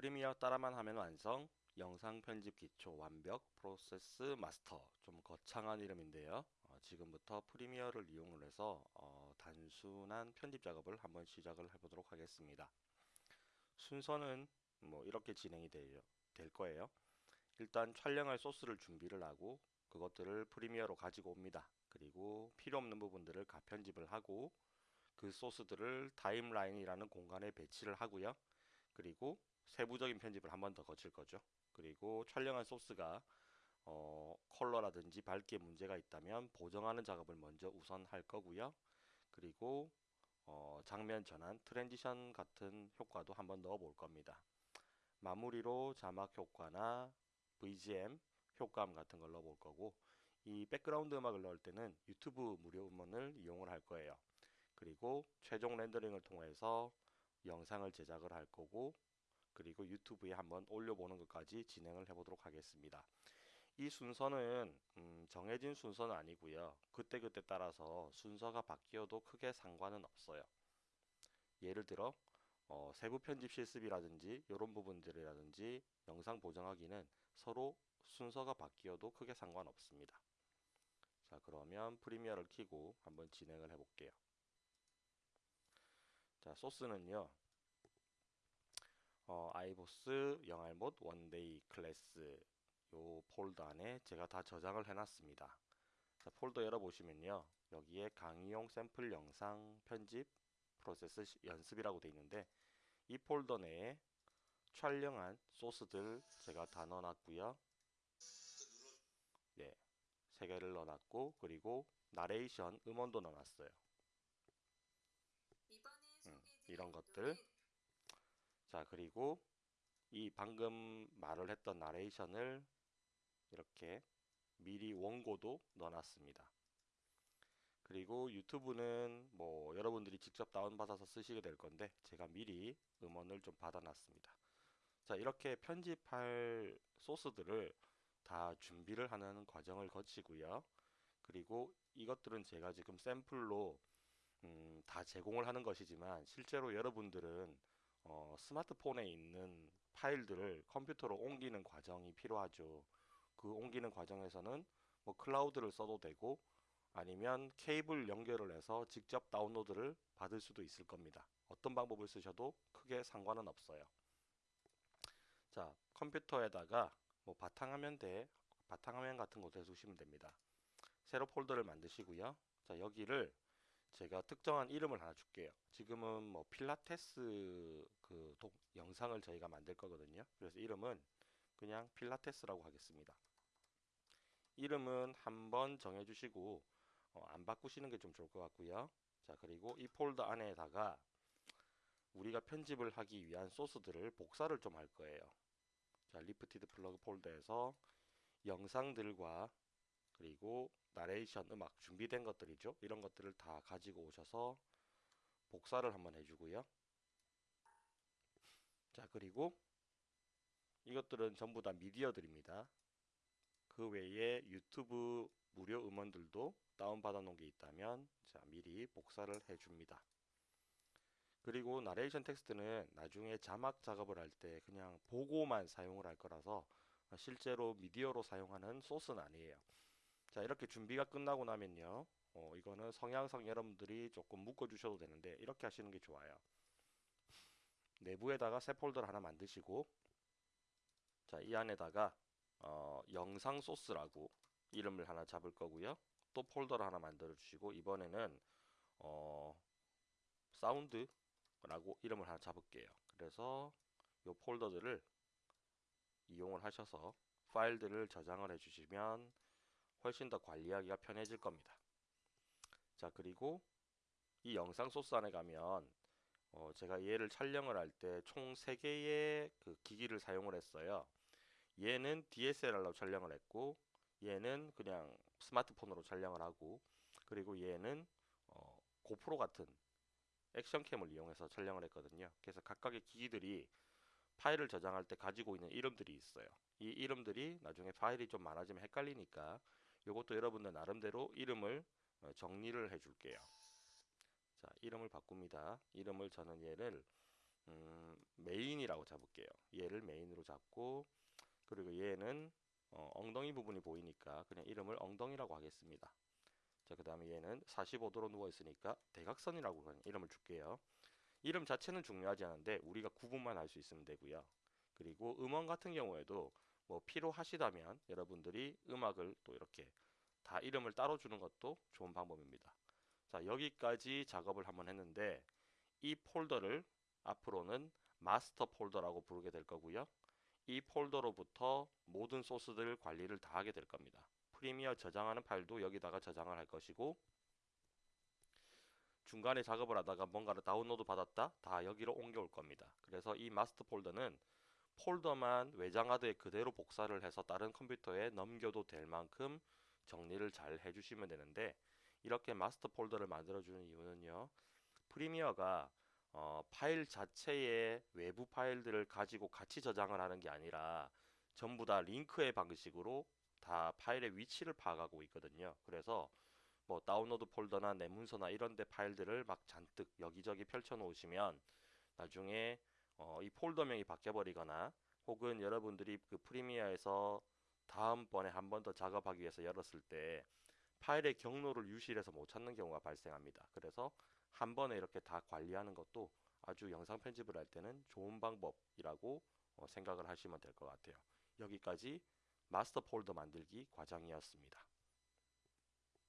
프리미어 따라만 하면 완성. 영상 편집 기초 완벽. 프로세스 마스터. 좀 거창한 이름인데요. 어, 지금부터 프리미어를 이용을 해서 어, 단순한 편집 작업을 한번 시작을 해보도록 하겠습니다. 순서는 뭐 이렇게 진행이 될, 될 거예요. 일단 촬영할 소스를 준비를 하고 그것들을 프리미어로 가지고 옵니다. 그리고 필요 없는 부분들을 가편집을 하고 그 소스들을 timeline이라는 공간에 배치를 하고요. 그리고 세부적인 편집을 한 번 더 거칠 거죠. 그리고 촬영한 소스가 어, 컬러라든지 밝기에 문제가 있다면 보정하는 작업을 먼저 우선 할 거고요. 그리고 어, 장면 전환, transition 같은 효과도 한번 넣어 볼 겁니다. 마무리로 자막 효과나 BGM, 효과음 같은 걸 넣어 볼 거고 이 백그라운드 음악을 넣을 때는 유튜브 무료 음원을 이용을 할 거예요. 그리고 최종 렌더링을 통해서 영상을 제작을 할 거고 그리고 유튜브에 한번 올려보는 것까지 진행을 해보도록 하겠습니다. 이 순서는 음, 정해진 순서는 아니고요. 그때그때 따라서 순서가 바뀌어도 크게 상관은 없어요. 예를 들어 어, 세부 편집 실습이라든지 이런 부분들이라든지 영상 보정하기는 서로 순서가 바뀌어도 크게 상관없습니다. 자 그러면 Premiere를 키고 한번 진행을 해볼게요. 자 소스는요 어, 아이보스 영알못 one-day class 요 폴더 안에 제가 다 저장을 해놨습니다. 자, 폴더 열어보시면요. 여기에 강의용 샘플 영상 편집 프로세스 연습이라고 되어 있는데 이 폴더 내에 촬영한 소스들 제가 다 넣어놨고요. 네, 세 개를 넣어놨고 그리고 나레이션 음원도 넣어놨어요. 음, 이런 것들 자 그리고 이 방금 말을 했던 나레이션을 이렇게 미리 원고도 넣어놨습니다. 그리고 유튜브는 뭐 여러분들이 직접 다운받아서 쓰시게 될 건데 제가 미리 음원을 좀 받아놨습니다. 자 이렇게 편집할 소스들을 다 준비를 하는 과정을 거치고요. 그리고 이것들은 제가 지금 샘플로 음, 다 제공을 하는 것이지만 실제로 여러분들은 어, 스마트폰에 있는 파일들을 컴퓨터로 옮기는 과정이 필요하죠. 그 옮기는 과정에서는 뭐 클라우드를 써도 되고 아니면 케이블 연결을 해서 직접 다운로드를 받을 수도 있을 겁니다. 어떤 방법을 쓰셔도 크게 상관은 없어요. 자, 컴퓨터에다가 뭐 바탕화면대 바탕화면 같은 곳에 두시면 됩니다. 새로 폴더를 만드시고요. 자, 여기를 제가 특정한 이름을 하나 줄게요. 지금은 뭐 필라테스 그 도, 영상을 저희가 만들 거거든요. 그래서 이름은 그냥 필라테스라고 하겠습니다. 이름은 한번 정해 주시고 어, 안 바꾸시는 게 좀 좋을 것 같고요. 자 그리고 이 폴더 안에다가 우리가 편집을 하기 위한 소스들을 복사를 좀 할 거예요. 자 리프티드 플러그 폴더에서 영상들과 그리고 나레이션 음악 준비된 것들이죠. 이런 것들을 다 가지고 오셔서 복사를 한번 해주고요. 자 그리고 이것들은 전부 다 미디어들입니다. 그 외에 유튜브 무료 음원들도 다운받아 놓은 게 있다면 자 미리 복사를 해줍니다. 그리고 나레이션 텍스트는 나중에 자막 작업을 할 때 그냥 보고만 사용을 할 거라서 실제로 미디어로 사용하는 소스는 아니에요. 자 이렇게 준비가 끝나고 나면요. 어, 이거는 성향상 여러분들이 조금 묶어 주셔도 되는데 이렇게 하시는 게 좋아요. 내부에다가 새 폴더를 하나 만드시고 자 이 안에다가 어, 영상 소스라고 이름을 하나 잡을 거고요. 또 폴더를 하나 만들어 주시고 이번에는 어, 사운드라고 이름을 하나 잡을게요. 그래서 이 폴더들을 이용을 하셔서 파일들을 저장을 해 주시면 훨씬 더 관리하기가 편해질 겁니다. 자 그리고 이 영상 소스 안에 가면 어, 제가 얘를 촬영을 할 때 총 3개의 그 기기를 사용을 했어요. 얘는 DSLR로 촬영을 했고 얘는 그냥 스마트폰으로 촬영을 하고 그리고 얘는 어, 고프로 같은 액션캠을 이용해서 촬영을 했거든요. 그래서 각각의 기기들이 파일을 저장할 때 가지고 있는 이름들이 있어요. 이 이름들이 나중에 파일이 좀 많아지면 헷갈리니까 이것도 여러분들 나름대로 이름을 어, 정리를 해 줄게요. 자, 이름을 바꿉니다. 이름을 저는 얘를 음, 메인이라고 잡을게요. 얘를 메인으로 잡고 그리고 얘는 어, 엉덩이 부분이 보이니까 그냥 이름을 엉덩이라고 하겠습니다. 자, 그 다음에 얘는 45도로 누워 있으니까 대각선이라고 이름을 줄게요. 이름 자체는 중요하지 않은데 우리가 구분만 할 수 있으면 되고요. 그리고 음원 같은 경우에도 뭐 필요하시다면 여러분들이 음악을 또 이렇게 다 이름을 따로 주는 것도 좋은 방법입니다. 자, 여기까지 작업을 한번 했는데 이 폴더를 앞으로는 마스터 폴더라고 부르게 될 거고요. 이 폴더로부터 모든 소스들 관리를 다 하게 될 겁니다. Premiere 저장하는 파일도 여기다가 저장을 할 것이고 중간에 작업을 하다가 뭔가를 다운로드 받았다 다 여기로 옮겨올 겁니다. 그래서 이 마스터 폴더는 폴더만 외장하드에 그대로 복사를 해서 다른 컴퓨터에 넘겨도 될 만큼 정리를 잘 해주시면 되는데 이렇게 마스터 폴더를 만들어주는 이유는요. Premiere가 어, 파일 자체의 외부 파일들을 가지고 같이 저장을 하는 게 아니라 전부 다 링크의 방식으로 다 파일의 위치를 파악하고 있거든요. 그래서 뭐 다운로드 폴더나 내 문서나 이런 데 파일들을 막 잔뜩 여기저기 펼쳐 놓으시면 나중에 어, 이 폴더명이 바뀌어 버리거나 혹은 여러분들이 그 Premiere에서 다음번에 한 번 더 작업하기 위해서 열었을 때 파일의 경로를 유실해서 못 찾는 경우가 발생합니다. 그래서 한 번에 이렇게 다 관리하는 것도 아주 영상 편집을 할 때는 좋은 방법이라고 어, 생각을 하시면 될 것 같아요. 여기까지 마스터 폴더 만들기 과정이었습니다.